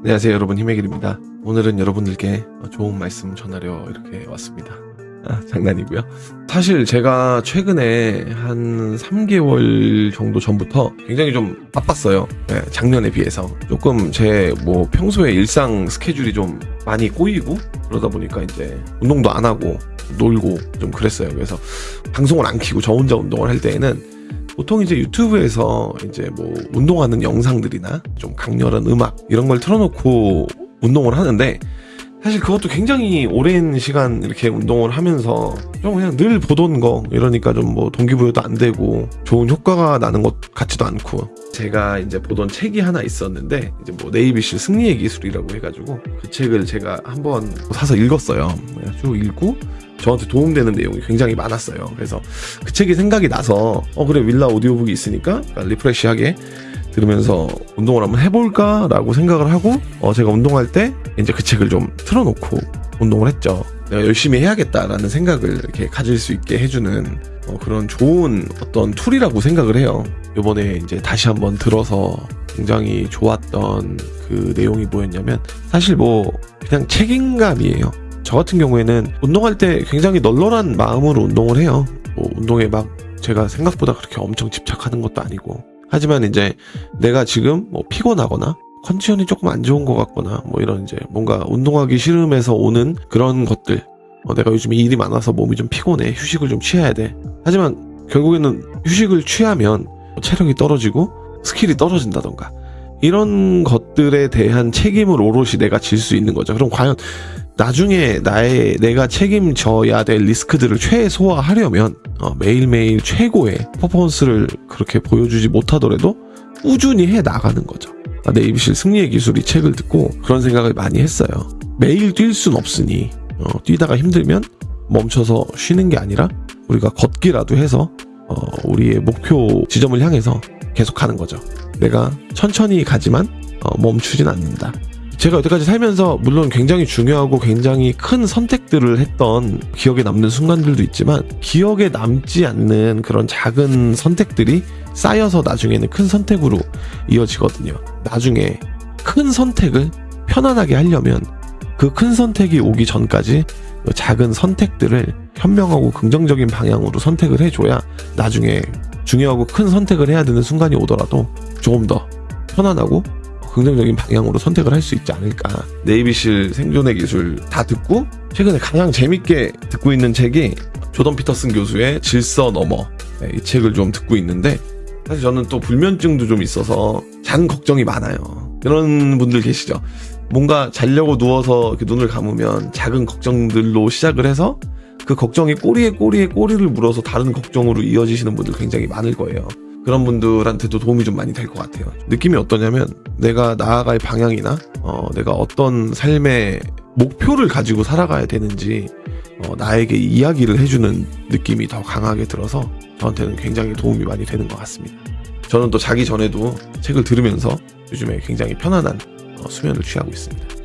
안녕하세요 여러분. 힘의 길입니다. 오늘은 여러분들께 좋은 말씀 전하려 이렇게 왔습니다. 아, 장난이고요. 사실 제가 최근에 한 3개월 정도 전부터 굉장히 좀 바빴어요. 네, 작년에 비해서. 조금 제 뭐 평소에 일상 스케줄이 좀 많이 꼬이고 그러다 보니까 이제 운동도 안 하고 놀고 좀 그랬어요. 그래서 방송을 안 키고 저 혼자 운동을 할 때에는 보통 이제 유튜브에서 이제 뭐 운동하는 영상들이나 좀 강렬한 음악 이런 걸 틀어놓고 운동을 하는데 사실 그것도 굉장히 오랜 시간 이렇게 운동을 하면서 좀 그냥 늘 보던 거 이러니까 좀 뭐 동기부여도 안 되고 좋은 효과가 나는 것 같지도 않고 제가 이제 보던 책이 하나 있었는데 이제 뭐 네이비실 승리의 기술이라고 해가지고 그 책을 제가 한번 사서 읽었어요. 쭉 읽고 저한테 도움되는 내용이 굉장히 많았어요. 그래서 그 책이 생각이 나서 어 그래 윌라 오디오북이 있으니까 리프레시하게 들으면서 운동을 한번 해볼까라고 생각을 하고 어 제가 운동할 때 이제 그 책을 좀 틀어놓고 운동을 했죠. 내가 열심히 해야겠다라는 생각을 이렇게 가질 수 있게 해주는 어 그런 좋은 어떤 tool이라고 생각을 해요. 요번에 이제 다시 한번 들어서 굉장히 좋았던 그 내용이 뭐였냐면 사실 뭐 그냥 책임감이에요. 저 같은 경우에는 운동할 때 굉장히 널널한 마음으로 운동을 해요. 뭐 운동에 막 제가 생각보다 그렇게 엄청 집착하는 것도 아니고. 하지만 이제 내가 지금 뭐 피곤하거나 컨디션이 조금 안 좋은 것 같거나 뭐 이런 이제 뭔가 운동하기 싫음에서 오는 그런 것들. 어, 내가 요즘 일이 많아서 몸이 좀 피곤해. 휴식을 좀 취해야 돼. 하지만 결국에는 휴식을 취하면 체력이 떨어지고 skill이 떨어진다던가. 이런 것들에 대한 책임을 오롯이 내가 질 수 있는 거죠. 그럼 과연 나중에 나의 내가 책임져야 될 리스크들을 최소화하려면 어, 매일매일 최고의 퍼포먼스를 그렇게 보여주지 못하더라도 꾸준히 해 나가는 거죠. 아, 네이비실 승리의 기술 이 책을 듣고 그런 생각을 많이 했어요. 매일 뛸 순 없으니 어, 뛰다가 힘들면 멈춰서 쉬는 게 아니라 우리가 걷기라도 해서 어, 우리의 목표 지점을 향해서 계속 가는 거죠. 내가 천천히 가지만 어, 멈추진 않는다. 제가 여태까지 살면서 물론 굉장히 중요하고 굉장히 큰 선택들을 했던 기억에 남는 순간들도 있지만 기억에 남지 않는 그런 작은 선택들이 쌓여서 나중에는 큰 선택으로 이어지거든요. 나중에 큰 선택을 편안하게 하려면 그 큰 선택이 오기 전까지 그 작은 선택들을 현명하고 긍정적인 방향으로 선택을 해줘야 나중에 중요하고 큰 선택을 해야 되는 순간이 오더라도 조금 더 편안하고 긍정적인 방향으로 선택을 할 수 있지 않을까. 네이비실 생존의 기술 다 듣고 최근에 가장 재밌게 듣고 있는 책이 조던 피터슨 교수의 질서 넘어 네, 이 책을 좀 듣고 있는데 사실 저는 또 불면증도 좀 있어서 잔 걱정이 많아요. 그런 분들 계시죠. 뭔가 자려고 누워서 눈을 감으면 작은 걱정들로 시작을 해서 그 걱정이 꼬리에 꼬리에 꼬리를 물어서 다른 걱정으로 이어지시는 분들 굉장히 많을 거예요. 그런 분들한테도 도움이 좀 많이 될 것 같아요. 느낌이 어떠냐면 내가 나아갈 방향이나 어, 내가 어떤 삶의 목표를 가지고 살아가야 되는지 어, 나에게 이야기를 해주는 느낌이 더 강하게 들어서 저한테는 굉장히 도움이 많이 되는 것 같습니다. 저는 또 자기 전에도 책을 들으면서 요즘에 굉장히 편안한 어, 수면을 취하고 있습니다.